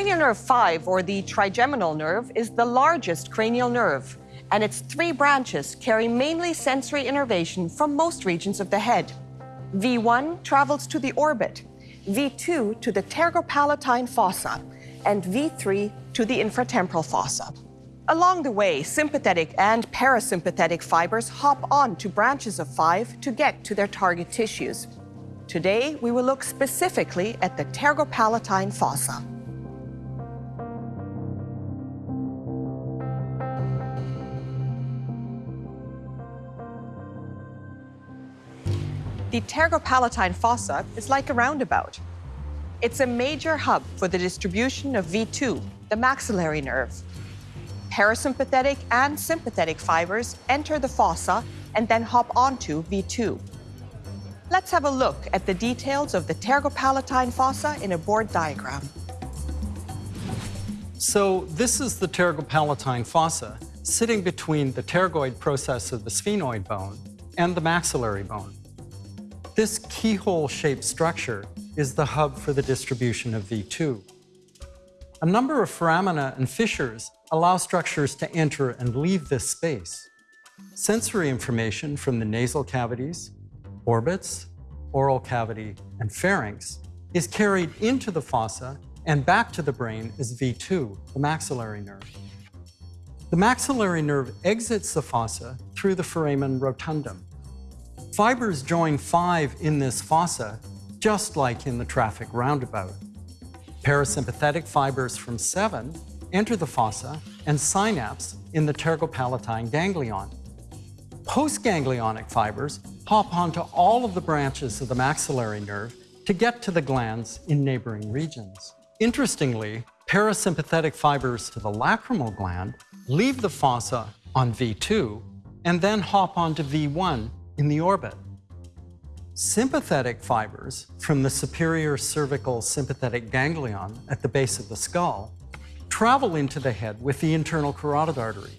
Cranial nerve 5, or the trigeminal nerve, is the largest cranial nerve, and its three branches carry mainly sensory innervation from most regions of the head. V1 travels to the orbit, V2 to the pterygopalatine fossa, and V3 to the infratemporal fossa. Along the way, sympathetic and parasympathetic fibers hop on to branches of 5 to get to their target tissues. Today, we will look specifically at the pterygopalatine fossa. The pterygopalatine fossa is like a roundabout. It's a major hub for the distribution of V2, the maxillary nerve. Parasympathetic and sympathetic fibers enter the fossa and then hop onto V2. Let's have a look at the details of the pterygopalatine fossa in a board diagram. So this is the pterygopalatine fossa, sitting between the pterygoid process of the sphenoid bone and the maxillary bone. This keyhole-shaped structure is the hub for the distribution of V2. A number of foramina and fissures allow structures to enter and leave this space. Sensory information from the nasal cavities, orbits, oral cavity, and pharynx is carried into the fossa and back to the brain as V2, the maxillary nerve. The maxillary nerve exits the fossa through the foramen rotundum. Fibers join five in this fossa, just like in the traffic roundabout. Parasympathetic fibers from seven enter the fossa and synapse in the pterygopalatine ganglion. Postganglionic fibers hop onto all of the branches of the maxillary nerve to get to the glands in neighboring regions. Interestingly, parasympathetic fibers to the lacrimal gland leave the fossa on V2 and then hop onto V1 in the orbit. Sympathetic fibers from the superior cervical sympathetic ganglion at the base of the skull travel into the head with the internal carotid artery.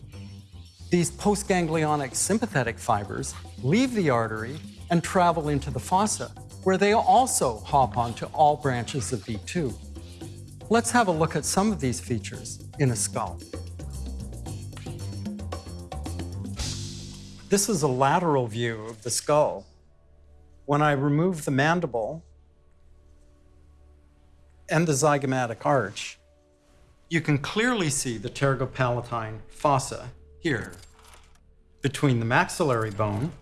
These postganglionic sympathetic fibers leave the artery and travel into the fossa, where they also hop onto all branches of V2. Let's have a look at some of these features in a skull. This is a lateral view of the skull. When I remove the mandible and the zygomatic arch, you can clearly see the pterygopalatine fossa here between the maxillary bone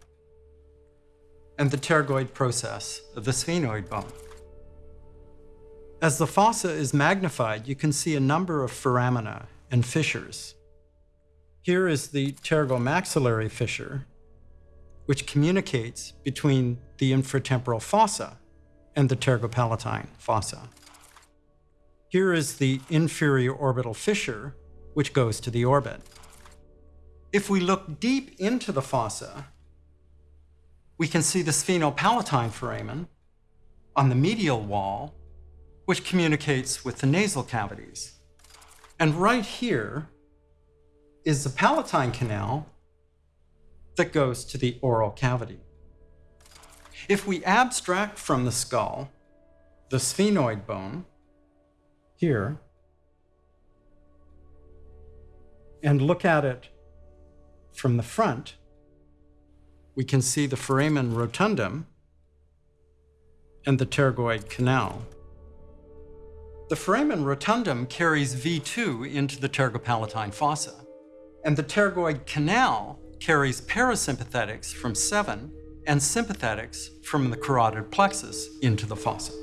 and the pterygoid process of the sphenoid bone. As the fossa is magnified, you can see a number of foramina and fissures. Here is the pterygomaxillary fissure, which communicates between the infratemporal fossa and the pterygopalatine fossa. Here is the inferior orbital fissure, which goes to the orbit. If we look deep into the fossa, we can see the sphenopalatine foramen on the medial wall, which communicates with the nasal cavities. And right here is the palatine canal that goes to the oral cavity. If we abstract from the skull the sphenoid bone here and look at it from the front, we can see the foramen rotundum and the pterygoid canal. The foramen rotundum carries V2 into the pterygopalatine fossa and the pterygoid canal carries parasympathetics from 7 and sympathetics from the carotid plexus into the fossa.